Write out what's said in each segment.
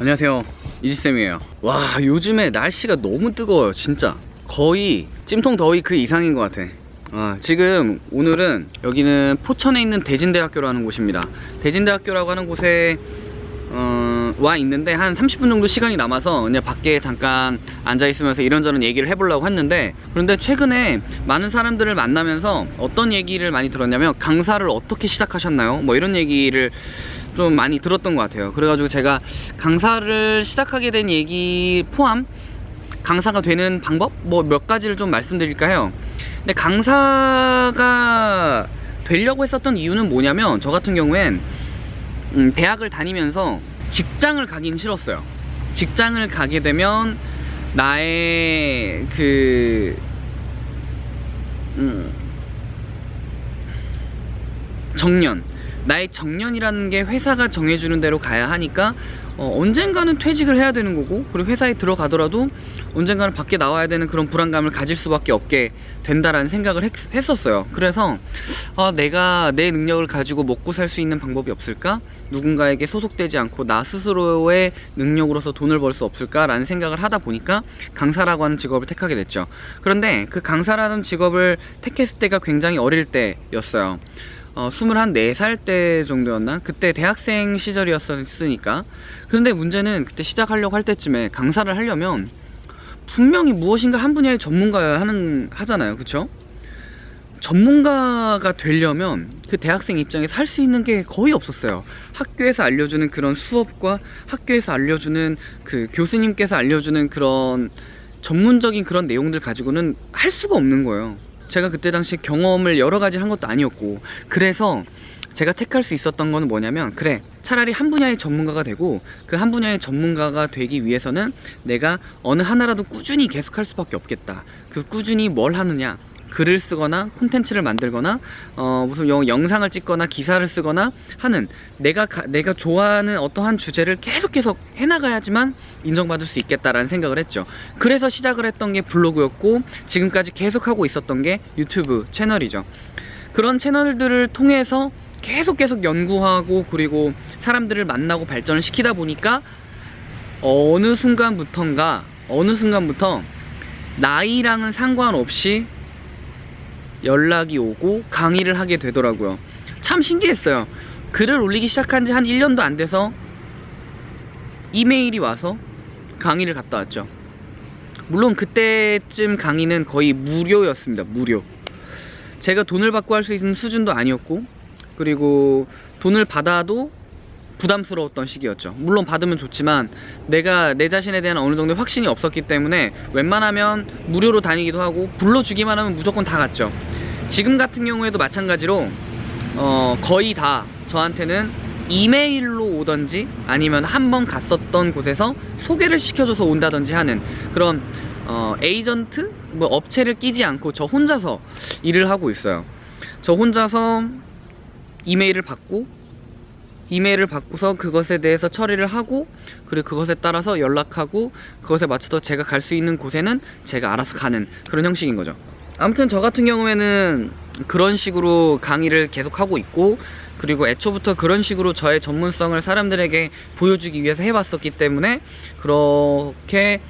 안녕하세요. 이지쌤이에요. 와 요즘에 날씨가 너무 뜨거워요 진짜. 거의 찜통 더위 그 이상인 것 같아. 아, 지금 오늘은 여기는 포천에 있는 대진대학교라는 곳입니다. 대진대학교라고 하는 곳에 어, 와 있는데 한 30분 정도 시간이 남아서 그냥 밖에 잠깐 앉아 있으면서 이런저런 얘기를 해보려고 했는데 그런데 최근에 많은 사람들을 만나면서 어떤 얘기를 많이 들었냐면 강사를 어떻게 시작하셨나요? 뭐 이런 얘기를 좀 많이 들었던 것 같아요. 그래가지고 제가 강사를 시작하게 된 얘기 포함 강사가 되는 방법? 뭐 몇 가지를 좀 말씀드릴까 해요? 근데 강사가 되려고 했었던 이유는 뭐냐면 저 같은 경우엔 음, 대학을 다니면서 직장을 가긴 싫었어요. 직장을 가게 되면 나의 그 음, 정년 나의 정년이라는 게 회사가 정해주는 대로 가야 하니까 어, 언젠가는 퇴직을 해야 되는 거고 그리고 회사에 들어가더라도 언젠가는 밖에 나와야 되는 그런 불안감을 가질 수밖에 없게 된다라는 생각을 했, 했었어요. 그래서 아, 내가 내 능력을 가지고 먹고 살 수 있는 방법이 없을까? 누군가에게 소속되지 않고 나 스스로의 능력으로서 돈을 벌 수 없을까 라는 생각을 하다 보니까 강사라고 하는 직업을 택하게 됐죠. 그런데 그 강사라는 직업을 택했을 때가 굉장히 어릴 때였어요 어, 24살 때 정도였나? 그때 대학생 시절이었으니까 그런데 문제는 그때 시작하려고 할 때쯤에 강사를 하려면 분명히 무엇인가 한 분야의 전문가여야 하는, 하잖아요 그쵸? 전문가가 되려면 그 대학생 입장에서 할 수 있는 게 거의 없었어요 학교에서 알려주는 그런 수업과 학교에서 알려주는 그 교수님께서 알려주는 그런 전문적인 그런 내용들 가지고는 할 수가 없는 거예요 제가 그때 당시에 경험을 여러 가지 한 것도 아니었고 그래서 제가 택할 수 있었던 거는 뭐냐면 그래 차라리 한 분야의 전문가가 되고 그 한 분야의 전문가가 되기 위해서는 내가 어느 하나라도 꾸준히 계속할 수밖에 없겠다. 그 꾸준히 뭘 하느냐 글을 쓰거나 콘텐츠를 만들거나 어, 무슨 영, 영상을 찍거나 기사를 쓰거나 하는 내가 가, 내가 좋아하는 어떠한 주제를 계속 계속 해나가야지만 인정받을 수 있겠다라는 생각을 했죠. 그래서 시작을 했던 게 블로그였고 지금까지 계속하고 있었던 게 유튜브 채널이죠. 그런 채널들을 통해서 계속 계속 연구하고 그리고 사람들을 만나고 발전을 시키다 보니까 어느 순간부턴가 어느 순간부터 나이랑은 상관없이 연락이 오고 강의를 하게 되더라고요. 참 신기했어요. 글을 올리기 시작한 지 한 1년도 안 돼서 이메일이 와서 강의를 갔다 왔죠. 물론 그때쯤 강의는 거의 무료였습니다. 무료. 제가 돈을 받고 할 수 있는 수준도 아니었고 그리고 돈을 받아도 부담스러웠던 시기였죠. 물론 받으면 좋지만 내가 내 자신에 대한 어느 정도의 확신이 없었기 때문에 웬만하면 무료로 다니기도 하고 불러주기만 하면 무조건 다 갔죠. 지금 같은 경우에도 마찬가지로 어, 거의 다 저한테는 이메일로 오던지 아니면 한 번 갔었던 곳에서 소개를 시켜줘서 온다든지 하는 그런 어, 에이전트? 뭐 업체를 끼지 않고 저 혼자서 일을 하고 있어요. 저 혼자서 이메일을 받고 이메일을 받고서 그것에 대해서 처리를 하고 그리고 그것에 따라서 연락하고 그것에 맞춰서 제가 갈 수 있는 곳에는 제가 알아서 가는 그런 형식인 거죠. 아무튼 저 같은 경우에는 그런 식으로 강의를 계속하고 있고 그리고 애초부터 그런 식으로 저의 전문성을 사람들에게 보여주기 위해서 해봤었기 때문에 그렇게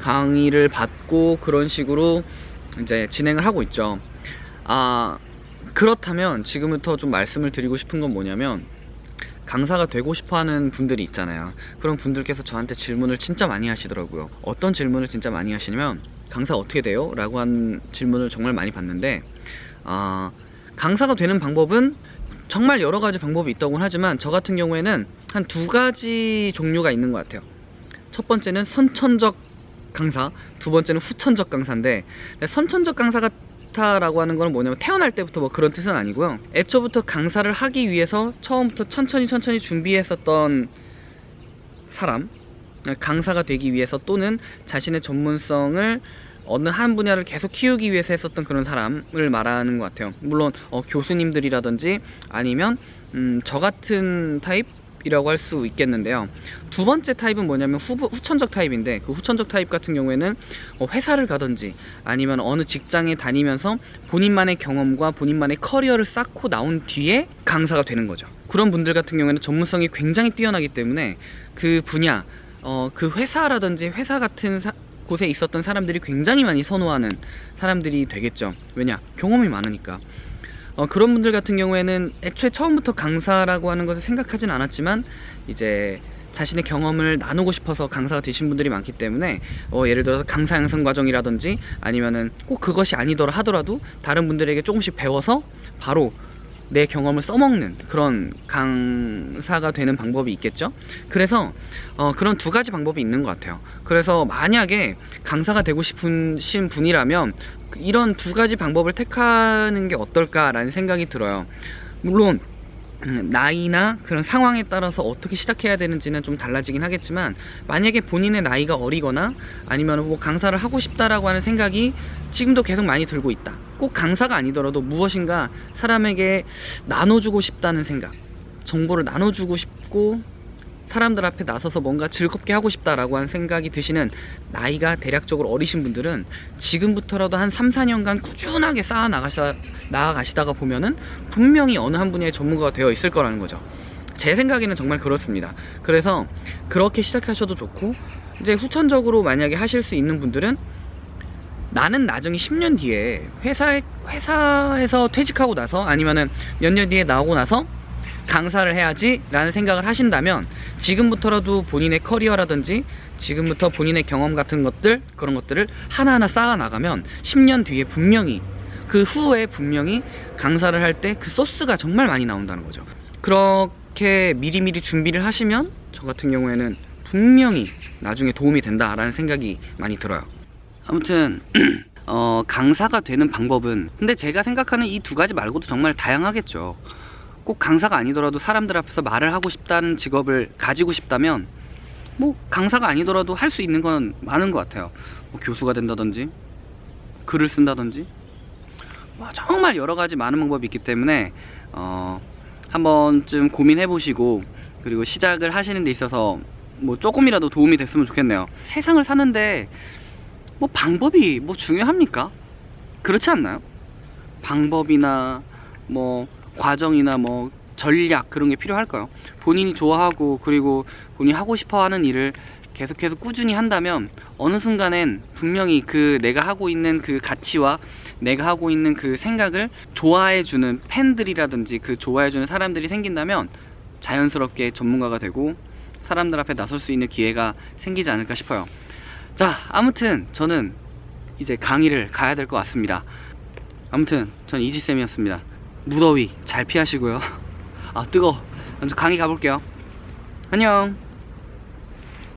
강의를 받고 그런 식으로 이제 진행을 하고 있죠. 아 그렇다면 지금부터 좀 말씀을 드리고 싶은 건 뭐냐면 강사가 되고 싶어 하는 분들이 있잖아요. 그런 분들께서 저한테 질문을 진짜 많이 하시더라고요. 어떤 질문을 진짜 많이 하시냐면 강사 어떻게 돼요? 라고 한 질문을 정말 많이 받는데 어, 강사가 되는 방법은 정말 여러 가지 방법이 있다고 하지만 저 같은 경우에는 한 두 가지 종류가 있는 것 같아요. 첫 번째는 선천적 강사 두 번째는 후천적 강사인데 선천적 강사가 라고 하는 건 뭐냐면 태어날 때부터 뭐 그런 뜻은 아니고요. 애초부터 강사를 하기 위해서 처음부터 천천히 천천히 준비했었던 사람 강사가 되기 위해서 또는 자신의 전문성을 어느 한 분야를 계속 키우기 위해서 했었던 그런 사람을 말하는 것 같아요. 물론 어, 교수님들이라든지 아니면 음, 저 같은 타입 이라고 할 수 있겠는데요 두 번째 타입은 뭐냐면 후, 후천적 타입인데 그 후천적 타입 같은 경우에는 어, 회사를 가든지 아니면 어느 직장에 다니면서 본인만의 경험과 본인만의 커리어를 쌓고 나온 뒤에 강사가 되는 거죠 그런 분들 같은 경우에는 전문성이 굉장히 뛰어나기 때문에 그 분야 어, 그 회사라든지 회사 같은 사- 곳에 있었던 사람들이 굉장히 많이 선호하는 사람들이 되겠죠. 왜냐? 경험이 많으니까. 어, 그런 분들 같은 경우에는 애초에 처음부터 강사라고 하는 것을 생각하진 않았지만 이제 자신의 경험을 나누고 싶어서 강사가 되신 분들이 많기 때문에 어, 예를 들어서 강사 양성 과정이라든지 아니면은 꼭 그것이 아니더라 하더라도 다른 분들에게 조금씩 배워서 바로 내 경험을 써먹는 그런 강사가 되는 방법이 있겠죠. 그래서 어, 그런 두 가지 방법이 있는 것 같아요. 그래서 만약에 강사가 되고 싶으신 분이라면 그 이런 두 가지 방법을 택하는 게 어떨까 라는 생각이 들어요. 물론 음, 나이나 그런 상황에 따라서 어떻게 시작해야 되는지는 좀 달라지긴 하겠지만 만약에 본인의 나이가 어리거나 아니면 뭐 강사를 하고 싶다라고 하는 생각이 지금도 계속 많이 들고 있다. 꼭 강사가 아니더라도 무엇인가 사람에게 나눠주고 싶다는 생각, 정보를 나눠주고 싶고 사람들 앞에 나서서 뭔가 즐겁게 하고 싶다라고 하는 생각이 드시는 나이가 대략적으로 어리신 분들은 지금부터라도 한 3, 4년간 꾸준하게 쌓아 나가시다, 나아가시다가 보면은 분명히 어느 한 분야의 전문가가 되어 있을 거라는 거죠. 제 생각에는 정말 그렇습니다. 그래서 그렇게 시작하셔도 좋고 이제 후천적으로 만약에 하실 수 있는 분들은 나는 나중에 10년 뒤에 회사에 회사에서 퇴직하고 나서 아니면은 몇 년 뒤에 나오고 나서 강사를 해야지 라는 생각을 하신다면 지금부터라도 본인의 커리어라든지 지금부터 본인의 경험 같은 것들 그런 것들을 하나하나 쌓아 나가면 10년 뒤에 분명히 그 후에 분명히 강사를 할 때 그 소스가 정말 많이 나온다는 거죠. 그렇게 미리미리 준비를 하시면 저 같은 경우에는 분명히 나중에 도움이 된다라는 생각이 많이 들어요 아무튼 어, 강사가 되는 방법은 근데 제가 생각하는 이 두 가지 말고도 정말 다양하겠죠. 꼭 강사가 아니더라도 사람들 앞에서 말을 하고 싶다는 직업을 가지고 싶다면 뭐 강사가 아니더라도 할 수 있는 건 많은 것 같아요. 뭐 교수가 된다든지 글을 쓴다든지. 뭐 정말 여러 가지 많은 방법이 있기 때문에 어, 한 번쯤 고민해 보시고 그리고 시작을 하시는 데 있어서 뭐 조금이라도 도움이 됐으면 좋겠네요. 세상을 사는데 뭐 방법이 뭐 중요합니까? 그렇지 않나요? 방법이나 뭐 과정이나 뭐 전략 그런 게 필요할까요? 본인이 좋아하고 그리고 본인이 하고 싶어 하는 일을 계속해서 꾸준히 한다면 어느 순간엔 분명히 그 내가 하고 있는 그 가치와 내가 하고 있는 그 생각을 좋아해주는 팬들이라든지 그 좋아해주는 사람들이 생긴다면 자연스럽게 전문가가 되고 사람들 앞에 나설 수 있는 기회가 생기지 않을까 싶어요. 자, 아무튼 저는 이제 강의를 가야 될 것 같습니다. 아무튼 전 이지쌤이었습니다. 무더위 잘 피하시고요. 아 뜨거. 먼저 강의 가볼게요. 안녕.